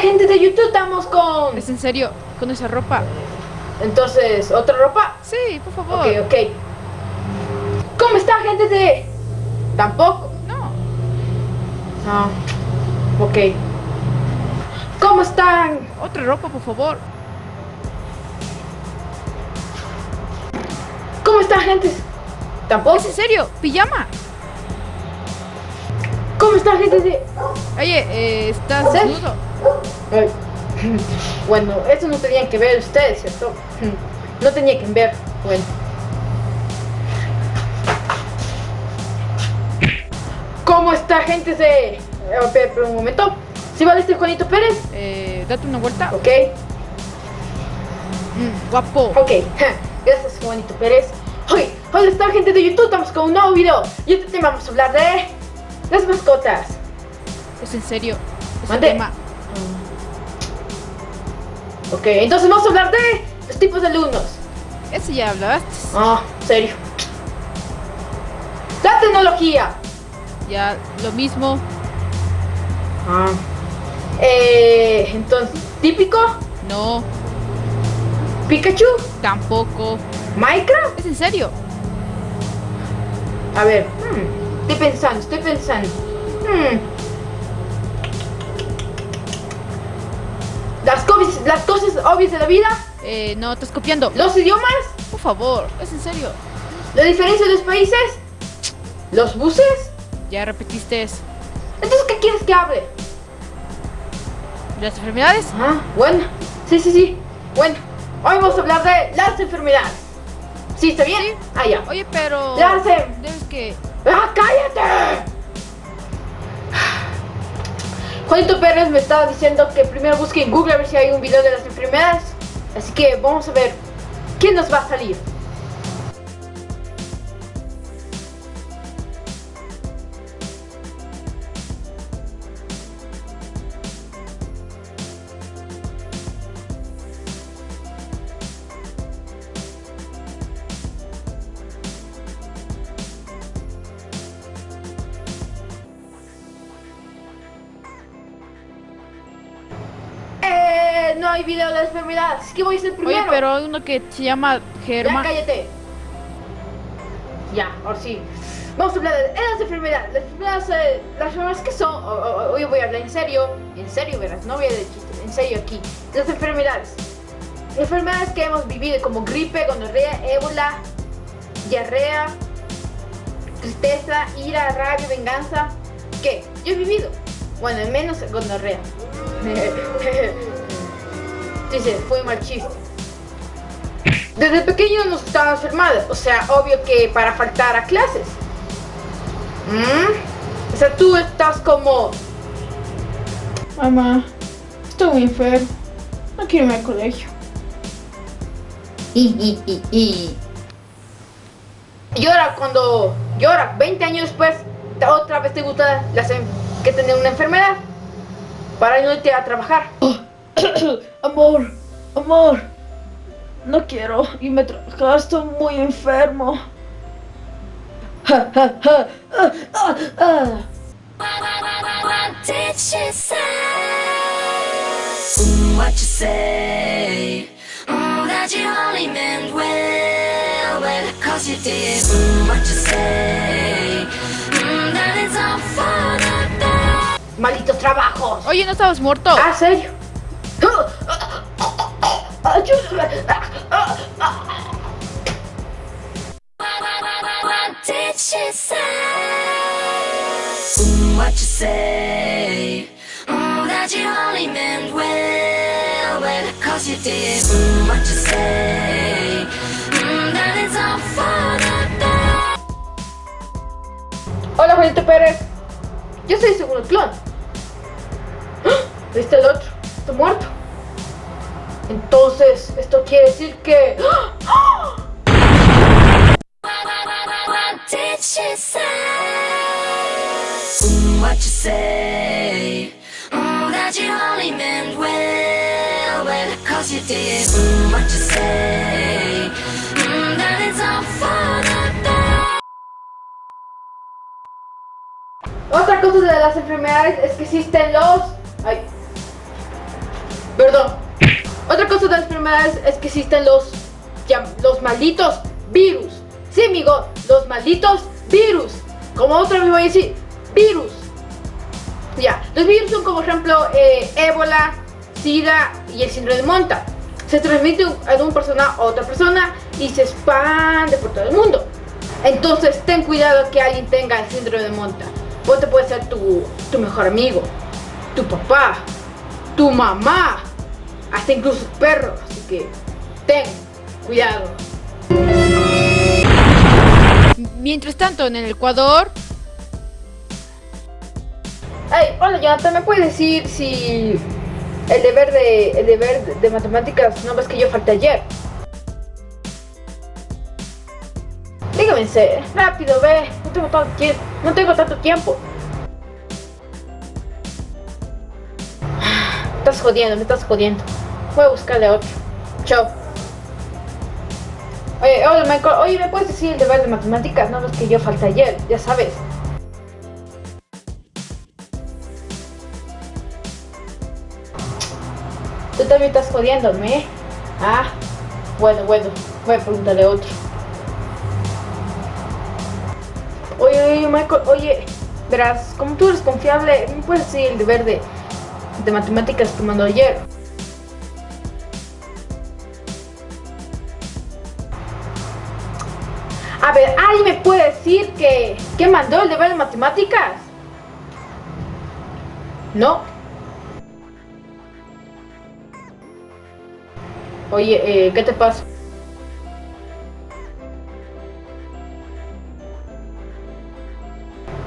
gente de YouTube? Estamos con... ¿Es en serio? ¿Con esa ropa? Entonces, ¿otra ropa? Sí, por favor. Ok, ok. ¿Cómo está gente de...? Tampoco. No. No. Ok. ¿Cómo están? Otra ropa, por favor. ¿Cómo están gente? Tampoco. ¿Es en serio? ¿Pijama? ¿Cómo está gente de...? Oye, eh, ¿estás desnudo? Ay. Bueno, eso no tenían que ver ustedes, ¿cierto? No tenía que ver. Bueno. ¿Cómo está gente Espera, espera un momento. ¿Sí vale este Juanito Pérez? Eh, date una vuelta. Ok, Mm, guapo. ok. Gracias Juanito Pérez. Hoy, hola está gente de YouTube, estamos con un nuevo video. Y este tema vamos a hablar de... Las mascotas. ¿Es en serio? Ese Mande. tema. Ok, entonces vamos a hablar de los tipos de alumnos. Ese ya hablaste. Ah, serio. La tecnología. Ya lo mismo. Ah. Eh, entonces, típico, No, Pikachu, tampoco. Minecraft. ¿Es en serio? A ver, hmm, estoy pensando, estoy pensando. Hmm. Las, cosas, las cosas obvias de la vida, Eh, no, estás copiando. los idiomas, Por favor, ¿es en serio? la diferencia de los países, los buses. Ya repetiste eso. Entonces, ¿qué quieres que hable? ¿Las enfermedades? Ah, bueno, sí, sí, sí. Bueno, hoy vamos a hablar de las enfermedades. ¿Sí, está bien? Ah, ya. Oye, pero... Las em- Debes que... ¡Ah, cállate! Juanito Pérez me estaba diciendo que primero busque en Google a ver si hay un video de las enfermedades. Así que vamos a ver quién nos va a salir. No hay video de las enfermedades. Así que voy a ser primero. Oye, pero hay uno que se llama Ya, Germa. cállate. Ya, ahora sí. Vamos a hablar de las enfermedades. Las enfermedades, eh, las enfermedades que son. Hoy voy a hablar en serio. En serio, verás. No voy a decir chistes. En serio aquí. Las enfermedades. Enfermedades que hemos vivido como gripe, gonorrea, ébola, diarrea, tristeza, ira, rabia, venganza. ¿Qué? Yo he vivido. Bueno, al menos gonorrea. Sí, sí, fue mal chiste. Desde pequeño nos estaban enfermados, o sea, obvio que para faltar a clases. ¿Mm? O sea, tú estás como... Mamá, estoy muy enfermo. No quiero irme al colegio. Y, y, y, y. Y ahora cuando... Y ahora, 20 años después, otra vez te gusta las que tener una enfermedad. Para no irte a trabajar. Amor, amor. No quiero irme a trabajar, estoy muy enfermo. Ja, ja, ja. Ah, ah, ah. What did she say? Mm, what you say? Mm, that you only meant well, well, cause you did. Mm, what you say? Mm, that it's all for the best. Malditos trabajos. Oye, ¿no estabas muerto? ¿Ah, serio? Hola, Juanito Pérez. Yo soy segundo clon. ¿Viste el otro? Está muerto. Entonces, esto quiere decir que... Otra cosa de las enfermedades es que existen los... Ay. Enfermedades es que existen los, los malditos virus. Sí, amigo, los malditos virus. Como otra vez voy a decir, virus. Ya, los virus son como ejemplo eh, ébola, sida y el síndrome de Monta. Se transmite de una persona a otra persona y se expande por todo el mundo. Entonces ten cuidado que alguien tenga el síndrome de Monta. Ponte puede ser tu, tu mejor amigo, tu papá, tu mamá, hasta incluso tu perro. Así que ten cuidado. Mientras tanto, en el Ecuador, Ay, hola Jonathan, ¿me puedes decir si el deber de, el deber de, de matemáticas no ves que yo falté ayer? Dígame, rápido, ve, no tengo tanto tiempo, no tengo tanto tiempo. Me estás jodiendo, me estás jodiendo. Voy a buscarle otro. Chao. Oye, hola Michael, oye, ¿me puedes decir el deber de matemáticas? No ves que yo falté ayer, ya sabes. Tú también estás jodiéndome, ¿eh? Ah, bueno, bueno, voy a preguntarle otro. Oye, oye, Michael, oye, verás, como tú eres confiable, ¿me puedes decir el deber de, de matemáticas que mandó ayer? Puede decir que, que mandó el deber de matemáticas? No. Oye, eh, ¿qué te pasa?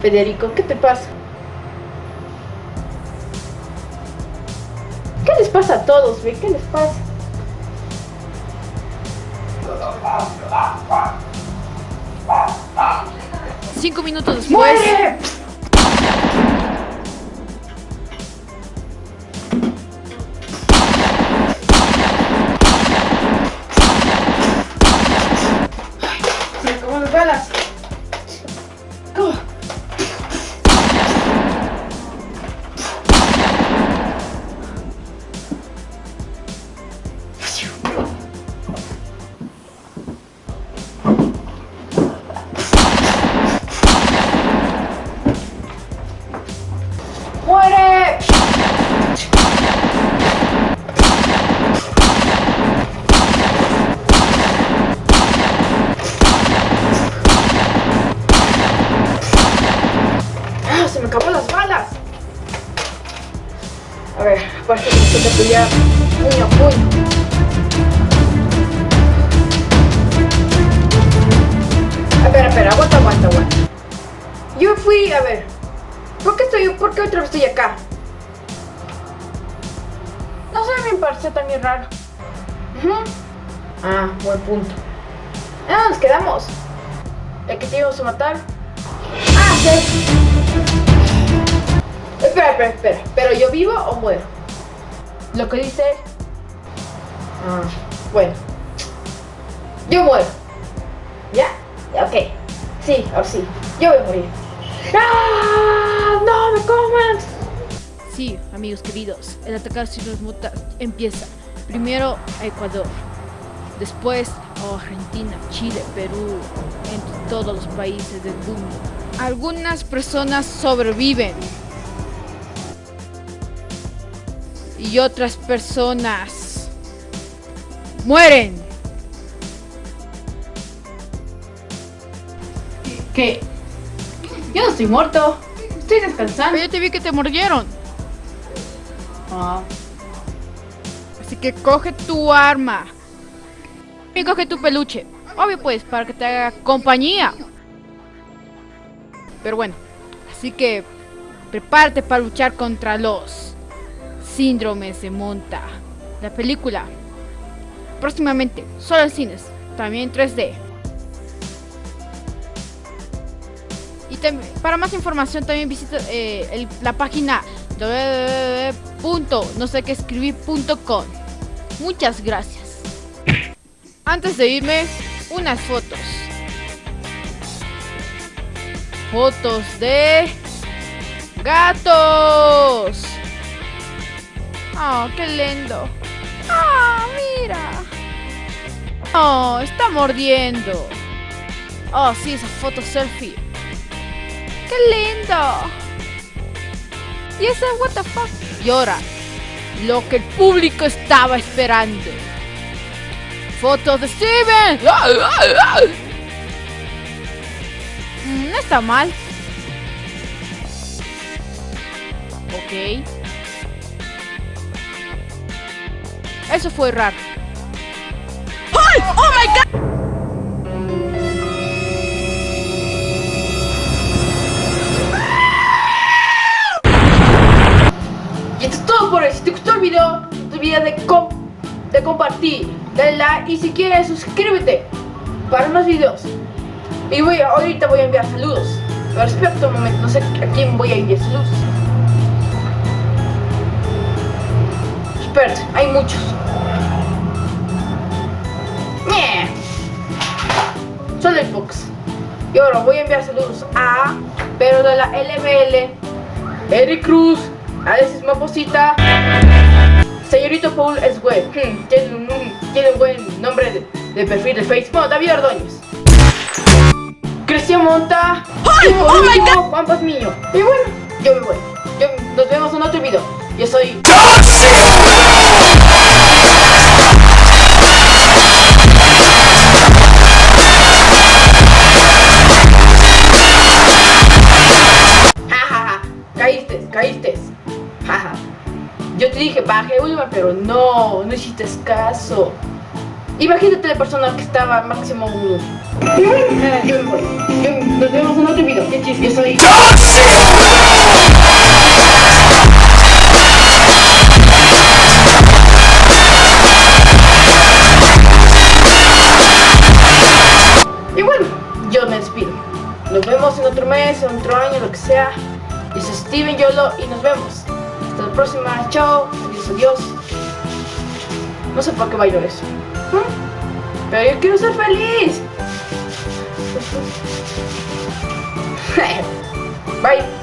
Federico, ¿qué te pasa? ¿Qué les pasa a todos, ve? ¿Qué les pasa? Minutos después, ¡Muere! Aparte necesito pelear puño puño. A ver, espera, aguanta, aguanta, aguanta. Yo fui, a ver, ¿por qué estoy, por qué otra vez estoy acá? No sé, me pareció también raro. Ujú. Ah, buen punto. ¿En dónde nos quedamos? ¿El que te íbamos a matar? Ah, sí. Espera, espera, espera. ¿Pero yo vivo o muero? Lo que dice. Ah, bueno. Yo muero. ¿Ya? Ok. Sí, ahora sí. Yo voy a morir. ¡Ah! ¡No me coman! sí, amigos queridos, el ataque a los mutas empieza primero a Ecuador, después a Argentina, Chile, Perú, entre todos los países del mundo. Algunas personas sobreviven y otras personas mueren. ¿Qué? Yo no estoy muerto. Estoy descansando. Pero yo te vi que te mordieron. Ah, Así que coge tu arma. Y coge tu peluche. Obvio pues, para que te haga compañía. Pero bueno, así que prepárate para luchar contra los síndromes de Monta. La película. Próximamente, solo en cines. También en 3D. Y para más información también visita eh, el- la página www.nosequescribir.com. Muchas gracias. Antes de irme, unas fotos. Fotos de gatos. Oh, qué lindo. ¡Ah, mira! Oh, está mordiendo. Oh, sí, esa foto selfie. ¡Qué lindo! Y esa, what the fuck. Y ahora, lo que el público estaba esperando. Fotos de Steven. Mm, no está mal. Ok. Eso fue raro. ¡Oh my god! Y esto es todo por hoy. Si te gustó el video, no te olvides de, com- de compartir, dale like y si quieres suscríbete para más videos. Y voy a- ahorita voy a enviar saludos. Pero espera un momento, no sé a quién voy a enviar saludos. Espera, hay muchos. Pocos. Y ahora voy a enviar saludos a Pedro de la LML, Eric Cruz, Alexis Maposita, Señorito Paul es web. Hmm, tiene, un, tiene un buen nombre de, de perfil de Facebook. Bueno, David Ordóñez. Cristian Monta. y por último, Juan Pazmiño. Y bueno, yo me voy. Yo- nos vemos en otro video. Yo soy. Te dije, baje Ulma, pero no, no hiciste caso. Imagínate la persona que estaba máximo uno. Yo me voy. Nos vemos en otro video. Qué chiste, soy. Y bueno, yo me despido. Nos vemos en otro mes, en otro año, lo que sea. Yo soy Steven Yolo y nos vemos. Hasta la próxima. Chao. Adiós, adiós. No sé por qué bailo eso. ¿Mm? Pero yo quiero ser feliz. Bye.